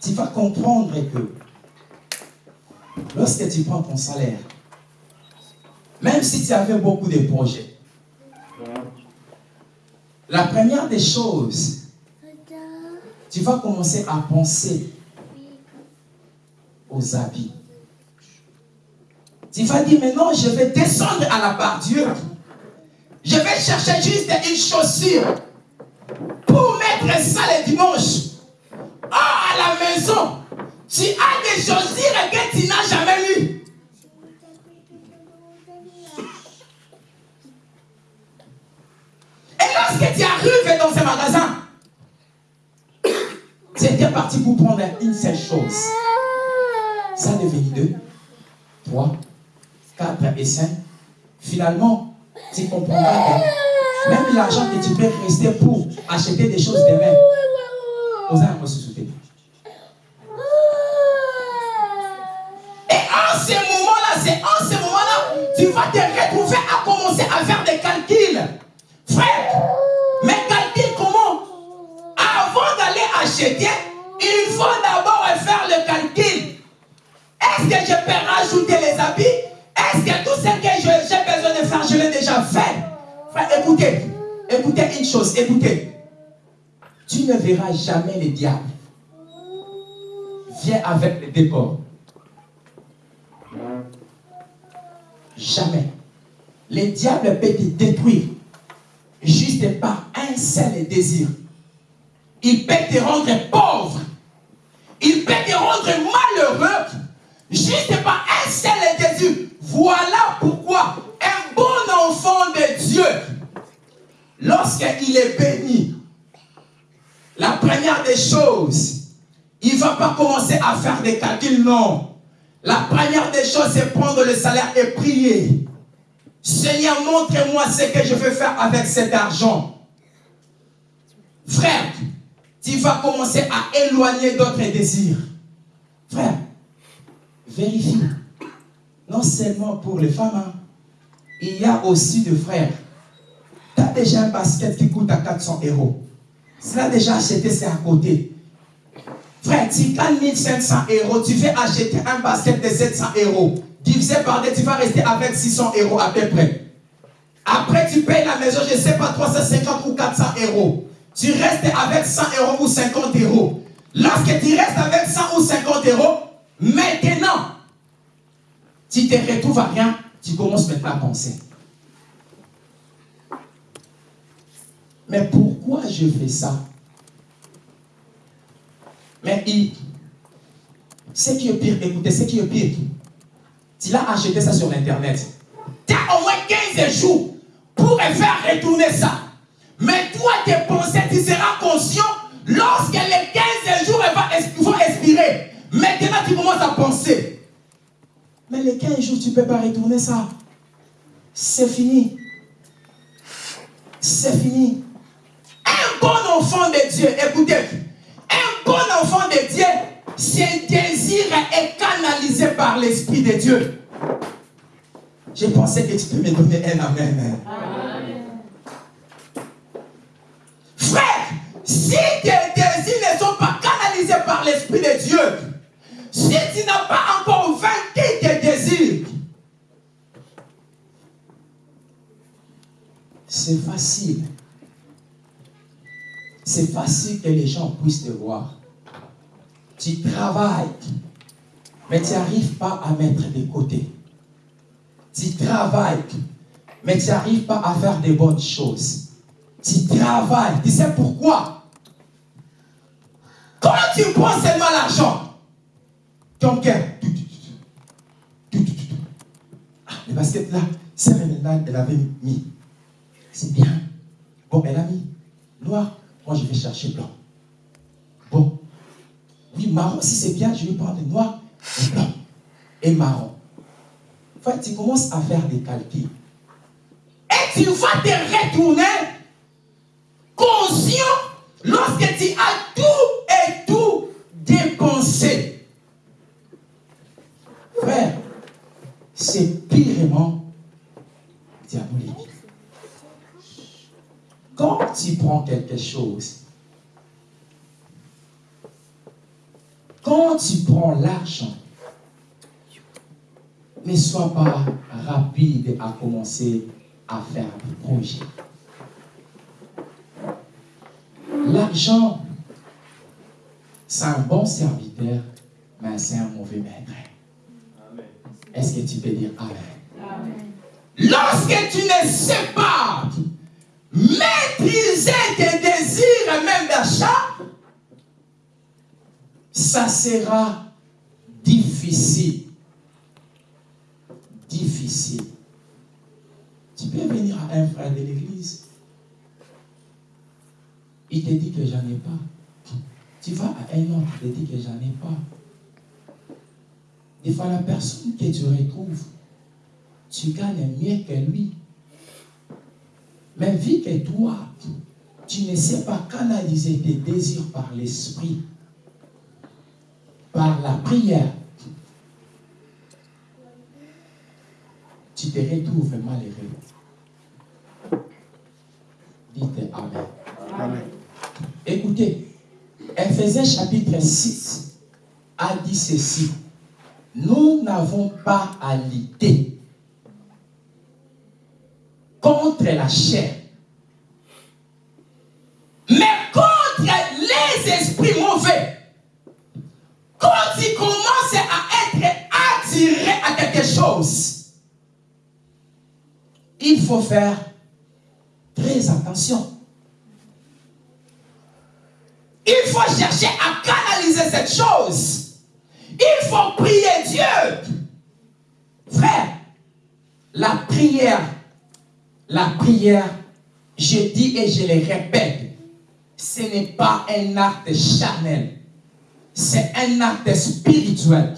[SPEAKER 1] Tu vas comprendre que lorsque tu prends ton salaire, même si tu avais beaucoup de projets, La première des choses, tu vas commencer à penser aux habits. Tu vas dire, maintenant, je vais descendre à la Dieu. Je vais chercher juste une chaussure pour mettre ça le dimanche. Oh, à la maison, tu as des chaussures que tu n'as jamais mis. Lorsque tu arrives dans ce magasin, tu étais parti pour prendre une seule chose. Ça devient deux, trois, quatre et cinq. Finalement, tu comprendras que même l'argent que tu peux rester pour acheter des choses demain, vous allez se acheter, il faut d'abord faire le calcul. Est-ce que je peux rajouter les habits? Est-ce que tout ce que j'ai besoin de faire, je l'ai déjà fait? Écoutez, écoutez une chose, écoutez. Tu ne verras jamais le diable. Viens avec le décor. Jamais. Le diable peut te détruire juste par un seul désir. Il peut te rendre pauvre. Il peut te rendre malheureux juste par un seul désir. Voilà pourquoi un bon enfant de Dieu, lorsqu'il est béni, la première des choses, il ne va pas commencer à faire des calculs, non. La première des choses, c'est prendre le salaire et prier. Seigneur, montre-moi ce que je veux faire avec cet argent. Frère, tu vas commencer à éloigner d'autres désirs. Frère, vérifie. Non seulement pour les femmes, hein. il y a aussi des frères. Tu as déjà un basket qui coûte à 400 euros. L'as déjà acheté, c'est à côté. Frère, tu gagnes 1500 euros, tu fais acheter un basket de 700 euros. Divisé par deux, tu vas rester avec 600 euros à peu près. Après, tu payes la maison, je ne sais pas, 350 ou 400 euros. Tu restes avec 100 euros ou 50 euros. Lorsque tu restes avec 100 ou 50 euros, maintenant, tu te retrouves à rien, tu commences maintenant à penser. Mais pourquoi je fais ça? Mais il, ce qui est pire, écoutez, ce qui est pire, tu l'as acheté ça sur Internet. Tu as au moins 15 jours pour faire retourner ça. Mais toi, tes pensées, tu seras conscient lorsque les 15 jours vont expirer. Maintenant, tu commences à penser. Mais les 15 jours, tu ne peux pas retourner ça. C'est fini. C'est fini. Un bon enfant de Dieu, écoutez, un bon enfant de Dieu, ses désirs est canalisé par l'Esprit de Dieu. J'ai pensé exprimer, donner un amen. Frère, si tes désirs ne sont pas canalisés par l'Esprit de Dieu, si tu n'as pas encore vaincu tes désirs, c'est facile. C'est facile que les gens puissent te voir tu travailles, mais tu n'arrives pas à mettre de côté. Tu travailles, mais tu n'arrives pas à faire de bonnes choses. Tu travailles. Tu sais pourquoi? Quand tu prends seulement l'argent, ton cœur, ah, le basket là, c'est là, elle avait mis. C'est bien. Bon, elle a mis noir. Moi, je vais chercher blanc. Bon, oui, marron, si c'est bien, je vais prendre noir et blanc et marron. fait, tu commences à faire des calculs. Et tu vas te retourner conscient lorsque tu as tout et tout dépensé. Frère, c'est pirement diabolique. Tu prends quelque chose Quand tu prends l'argent, ne sois pas rapide à commencer à faire des projets. L'argent, c'est un bon serviteur, mais c'est un mauvais maître. Est-ce que tu peux dire Amen? Lorsque tu ne sais pas maîtriser tes désirs même d'achat, ça sera difficile. Difficile. Tu peux venir à un frère de l'église. Il te dit que j'en ai pas. Tu vas à un autre, il te dit que j'en ai pas. Des fois, la personne que tu retrouves, tu gagnes mieux que lui. Mais vu que toi, tu ne sais pas canaliser tes désirs par l'esprit, par la prière, tu te retrouves malheureux. Dites Amen. Amen. Écoutez, Ephésiens chapitre 6 a dit ceci. Nous n'avons pas à lutter la chair, mais contre les esprits mauvais. Quand ils commencent à être attirés à quelque chose, il faut faire très attention. Il faut chercher à canaliser cette chose. Il faut prier Dieu. Frère, la prière, la prière, je dis et je le répète, ce n'est pas un acte charnel. C'est un acte spirituel.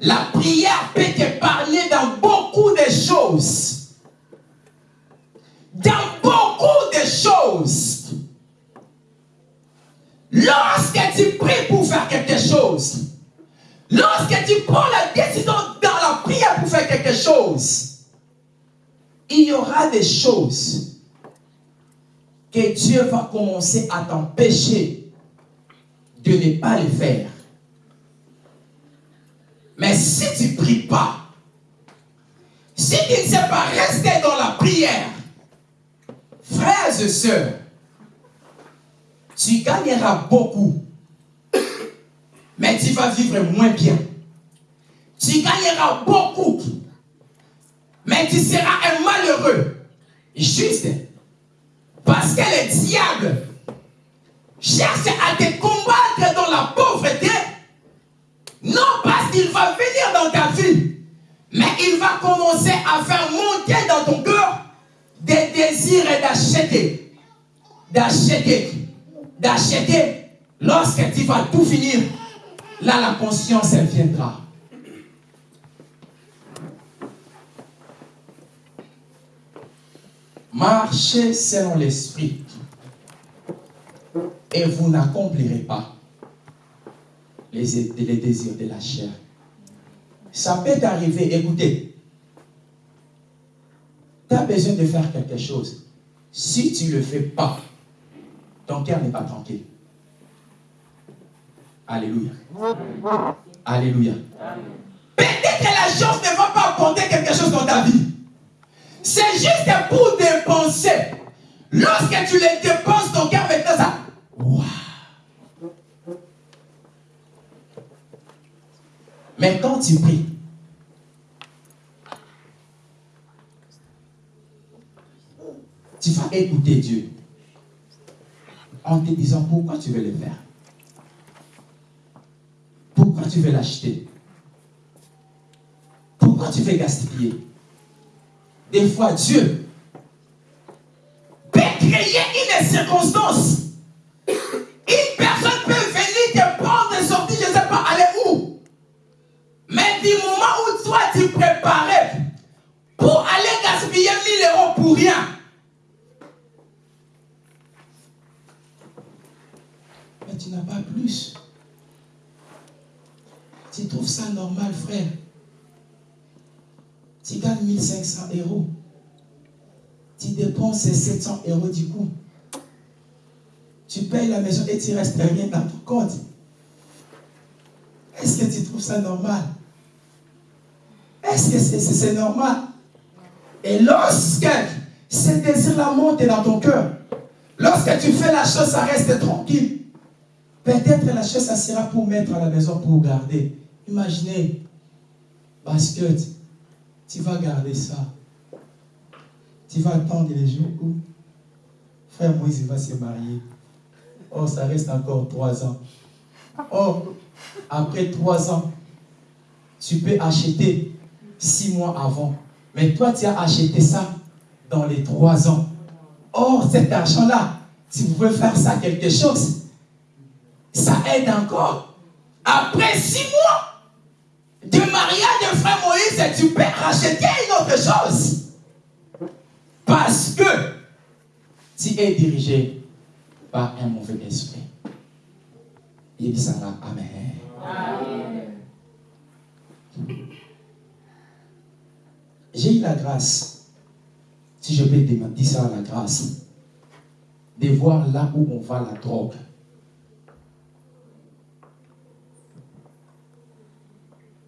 [SPEAKER 1] La prière peut te parler dans beaucoup de choses. Dans beaucoup de choses. Lorsque tu pries pour faire quelque chose, lorsque tu prends la décision dans la prière pour faire quelque chose, il y aura des choses que Dieu va commencer à t'empêcher de ne pas le faire. Mais si tu ne pries pas, si tu ne sais pas rester dans la prière, frères et sœurs, tu gagneras beaucoup, mais tu vas vivre moins bien. Tu gagneras beaucoup, mais tu seras un malheureux. Juste parce que le diable cherche à te combattre dans la pauvreté, non parce qu'il va venir dans ta vie, mais il va commencer à faire monter dans ton cœur des désirs d'acheter. D'acheter d'acheter, lorsque tu vas tout finir, là la conscience, viendra. Marchez selon l'esprit et vous n'accomplirez pas les, les désirs de la chair. Ça peut t'arriver, écoutez, tu as besoin de faire quelque chose. Si tu ne le fais pas, ton cœur n'est pas tranquille. Alléluia. Alléluia. Peut-être que la chose ne va pas apporter quelque chose dans ta vie. C'est juste pour dépenser. Lorsque tu les dépenses, ton cœur maintenant ça. Mais quand tu pries, tu vas écouter Dieu en te disant pourquoi tu veux le faire? Pourquoi tu veux l'acheter? Pourquoi tu veux gaspiller? Des fois, Dieu peut créer une circonstance. Une personne peut venir te prendre et sortir, je ne sais pas aller où. Mais du moment où toi tu préparais pour aller gaspiller 1000 euros pour rien, tu n'as pas plus. Tu trouves ça normal, frère. Tu gagnes 1500 euros. Tu dépenses 700 euros du coup. Tu payes la maison et tu restes rien dans ton compte. Est-ce que tu trouves ça normal? Est-ce que c'est normal? Et lorsque ce désir-là monte dans ton cœur, Lorsque tu fais la chose, ça reste tranquille. Peut-être la chose, ça sera pour mettre à la maison, pour garder. Imaginez, basket, tu vas garder ça. Tu vas attendre les jours où frère Moïse va se marier. Oh, ça reste encore trois ans. Oh, après trois ans, tu peux acheter six mois avant. Mais toi, tu as acheté ça dans les trois ans. Or, cet argent-là, si vous pouvez faire ça quelque chose, ça aide encore. Après six mois de mariage de frère Moïse, tu peux racheter une autre chose. Parce que tu es dirigé par un mauvais esprit. Il dit. Amen. J'ai eu la grâce, si je peux dire ça la grâce, de voir là où on va la drogue.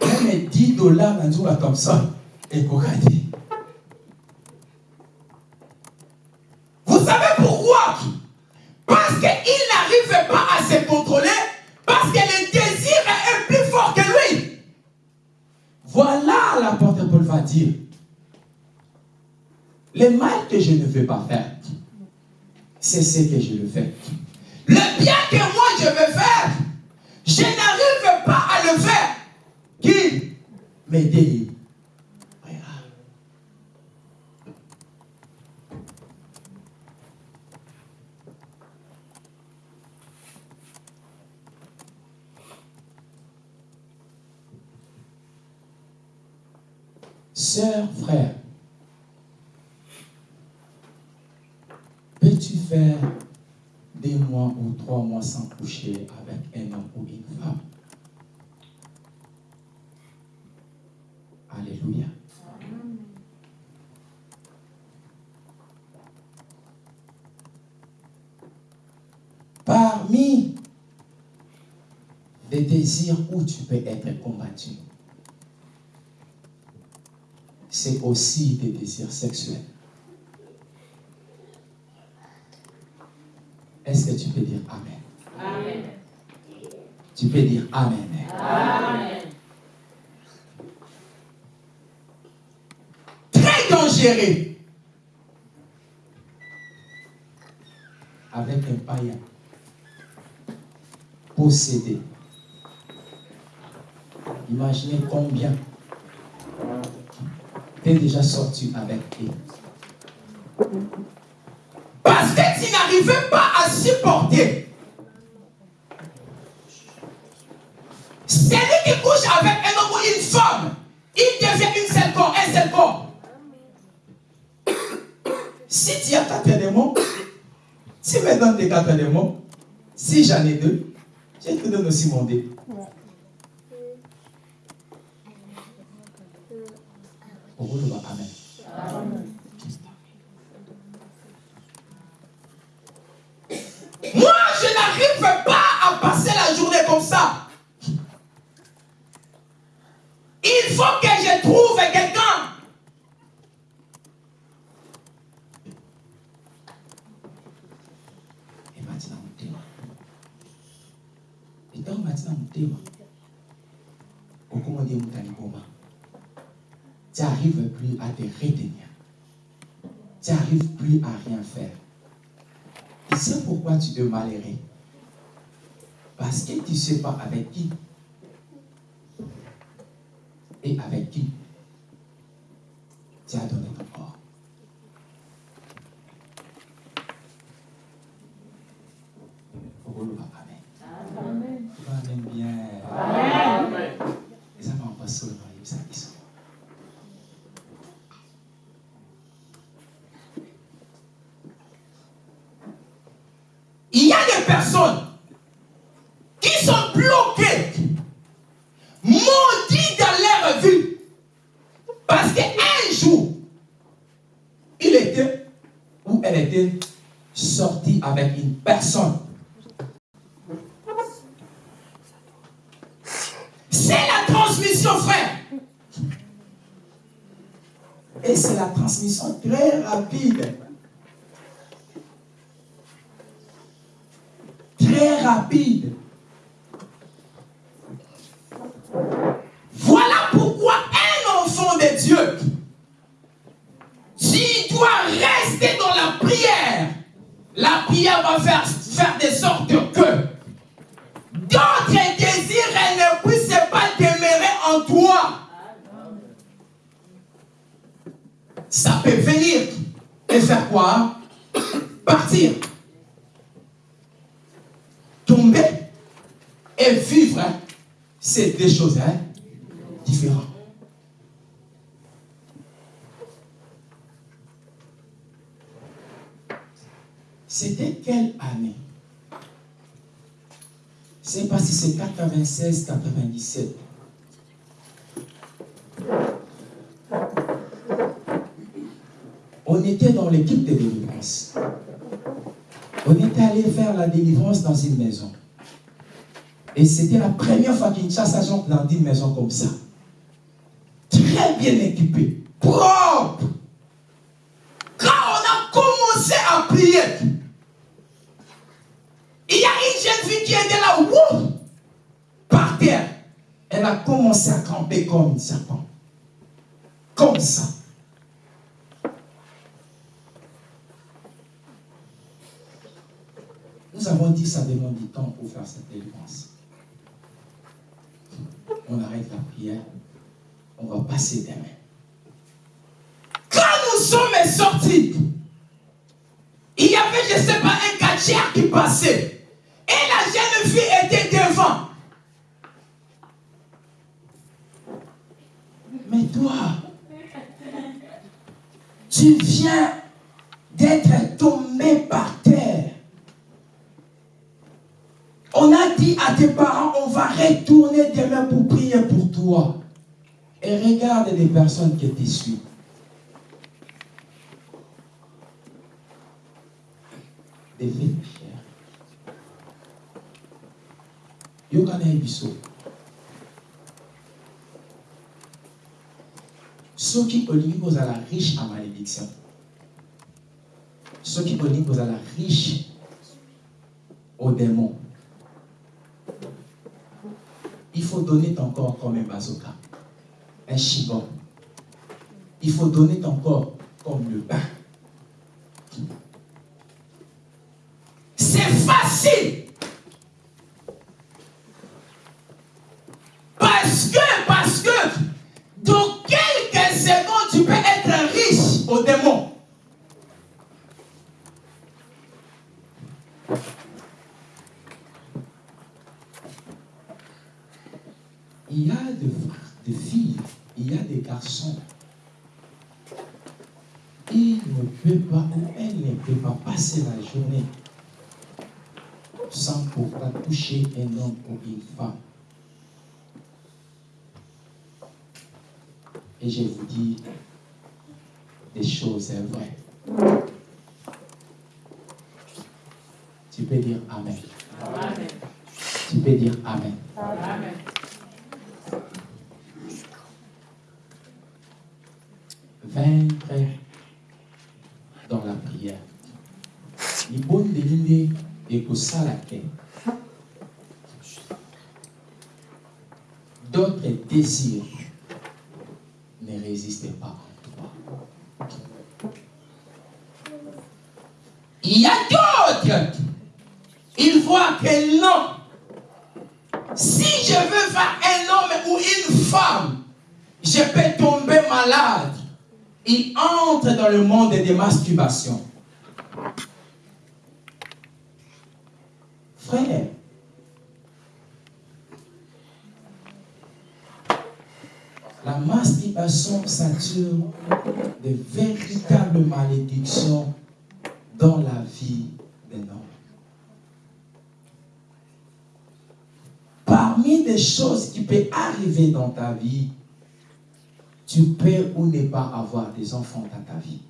[SPEAKER 1] meme 10 dollar na thomson ekoka te Vous savez pourquoi? Parce qu'il n'arrive pas à se contrôler, parce que le désir est plus fort que lui. Voilà l'apôtre Paul va dire. Le mal que je ne veux pas faire, c'est ce que je le fais. Le bien que moi je veux faire, je n'arrive dit Sœur, frère, peux-tu faire des mois ou trois mois sans coucher avec un homme ou une femme? Alléluia. Parmi les désirs où tu peux être combattu, c'est aussi des désirs sexuels. Est-ce que tu peux dire Amen? Amen. Tu peux dire Amen. Amen. Dangereux. Avec un païen. Possédé. Imaginez combien tu déjà sorti avec eux. Parce que tu n'arrivais pas à supporter. Celui qui couche avec un homme ou une femme, il devient une seule corps, un seul corps. Si tu as quatre éléments, me des. Si j'en ai deux, je te donne aussi mon dé. Amen. Moi, je n'arrive pas à passer la journée comme ça. Il faut que je trouve quelqu'un. Et maintenant, motema. Et donc maintenant, motema. okomodi mutani boma tu n'arrives plus à te retenir. Tu n'arrives plus à rien faire. Et tu te malheureux. Parce que tu ne sais pas avec qui. Et avec qui tu as donné ton corps. Amen. Amen. Amen bien. Amen. Les amants passent sur le ça ils sont. Il y a des personnes qui sont bloquées, maudites dans leur vie. Parce qu'un jour, il était ou elle était sortie avec une personne. C'est la Et c'est la transmission très rapide. Deux choses hein, différentes. C'était quelle année? C'est pas si c'est 96, 97. On était dans l'équipe de délivrance. On était allé faire la délivrance dans une maison. Et c'était la première fois qu'une chasse agent dans une maison comme ça. Très bien équipée, propre. Quand on a commencé à prier, il y a une jeune fille qui était là, wouh, par terre. Elle a commencé à camper comme un serpent. Comme ça. Nous avons dit que ça demande du temps pour faire cette délivrance. On arrête la prière. On va passer des mains. Quand nous sommes sortis, il y avait, je ne sais pas, un catcher qui passait. Et la jeune fille était devant. Mais toi, tu viens d'être tombé par terre. On a dit à tes parents, on va retourner demain pour prier pour toi. Et regarde les personnes qui te suivent. Des chères. Yokana biso. soki olingi kozala riche en malédiction soki olingi kozala riche au démon il faut donner ton corps comme un bazooka un chibon. Il faut donner ton corps comme le bain. C'est facile passer la journée sans pourtant toucher un homme ou une femme. Et je vous dis des choses vraies. Tu peux dire Amen.
[SPEAKER 2] Amen.
[SPEAKER 1] Tu peux dire Amen.
[SPEAKER 2] Amen.
[SPEAKER 1] vaincre dans la prière. libonde nde ekosala te ne résistent pas en toi il y a d'autres ils voient que non si je veux faire un homme ou une femme je peux tomber malade il entre dans le monde des masturbations. La masturbation sature de véritables malédictions dans la vie des hommes. Parmi les choses qui peuvent arriver dans ta vie, tu peux ou ne pas avoir des enfants dans ta vie.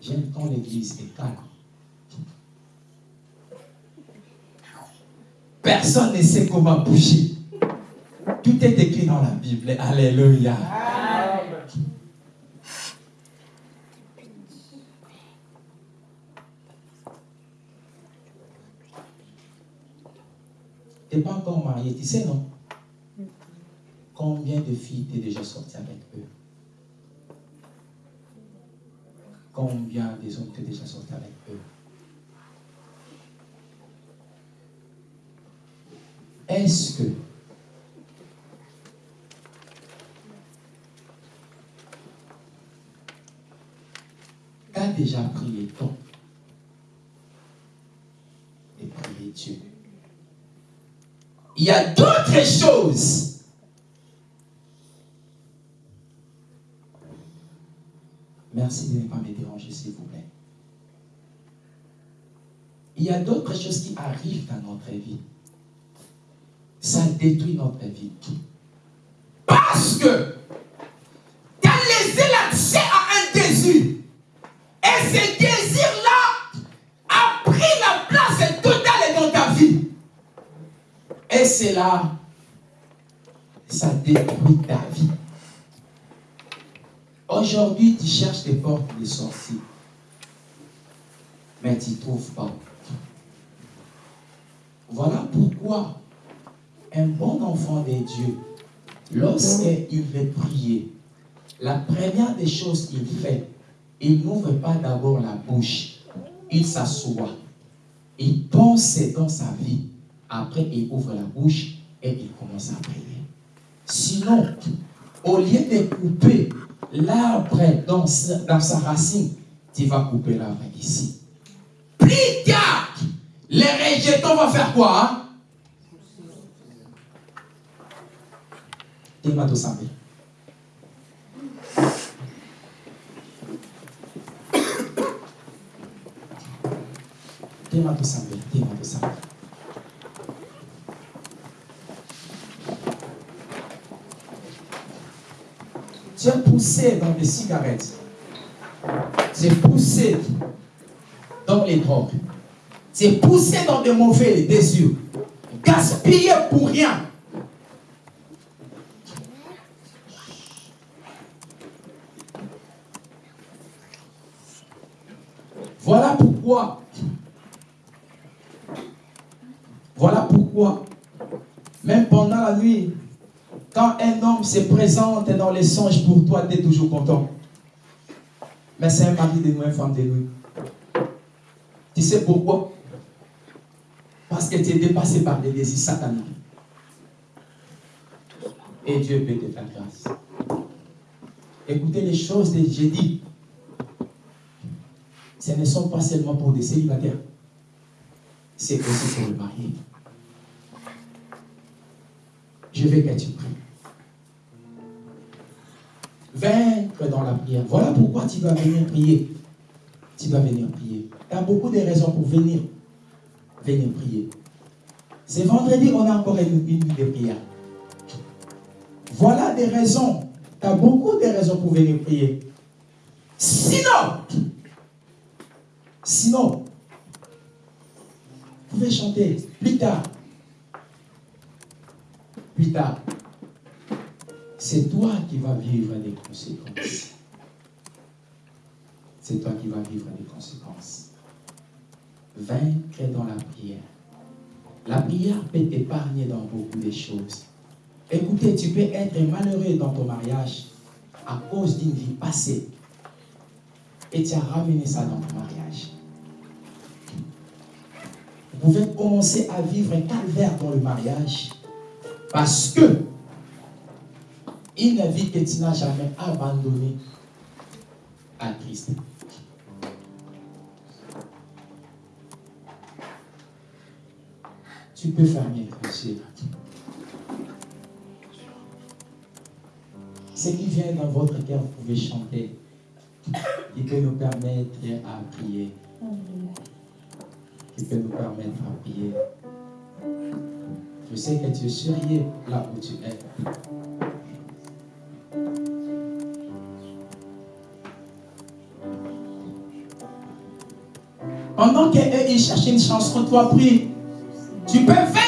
[SPEAKER 1] J'aime quand l'église est calme. Personne ne sait comment bouger. Tout est écrit dans la Bible. Alléluia. Tu n'es pas encore marié, tu sais, non? Combien de filles t'es déjà sorti avec eux? Combien des hommes t'es déjà sorti avec eux? Est-ce que tu as déjà prié toi et prié Dieu? Il y a d'autres choses. Merci de ne pas me déranger, s'il vous plaît. Il y a d'autres choses qui arrivent dans notre vie ça détruit notre vie. Parce que tu as laissé l'accès à un désir. Et ce désir-là a pris la place totale dans ta vie. Et c'est là, ça détruit ta vie. Aujourd'hui, tu cherches des portes de sortie. Mais tu ne trouves pas. Voilà pourquoi un bon enfant de Dieu, lorsqu'il veut prier, la première des choses qu'il fait, il n'ouvre pas d'abord la bouche, il s'assoit, il pense dans sa vie, après il ouvre la bouche et il commence à prier. Sinon, au lieu de couper l'arbre dans, dans sa racine, tu vas couper l'arbre ici. Plus tard, les rejetons vont faire quoi hein? Tema do saber. Tu es poussé dans les cigarettes. Tu es poussé dans les drogues. Tu es poussé dans des mauvais désirs. Gaspillé pour rien. Voilà pourquoi, voilà pourquoi, même pendant la nuit, quand un homme se présente dans les songes pour toi, tu es toujours content. Mais c'est un mari de nous, une femme de nous. Tu sais pourquoi? Parce que tu es dépassé par des désirs sataniques. Et Dieu peut te faire grâce. Écoutez les choses j'ai dit ce ne sont pas seulement pour des célibataires, c'est aussi pour le marié. Je vais que tu pries. Vaincre dans la prière. Voilà pourquoi tu vas venir prier. Tu vas venir prier. Tu as beaucoup de raisons pour venir. Venir prier. C'est vendredi, on a encore une, une de prière. Voilà des raisons. Tu as beaucoup de raisons pour venir prier. Sinon, Sinon, vous pouvez chanter plus tard. Plus tard. C'est toi qui vas vivre des conséquences. C'est toi qui vas vivre des conséquences. Vaincre dans la prière. La prière peut t'épargner dans beaucoup de choses. Écoutez, tu peux être malheureux dans ton mariage à cause d'une vie passée. Et tu as ramené ça dans ton mariage vous pouvez commencer à vivre un calvaire dans le mariage parce que une vie que tu n'as jamais abandonnée à Christ. Tu peux fermer les yeux. Ce qui vient dans votre cœur, vous pouvez chanter. qui peut nous permettre à prier. Qui peut nous permettre à prier. Je sais que tu es sérieux là où tu es. Pendant qu'eux, ils cherchent une chanson, toi prie. Tu peux vaincre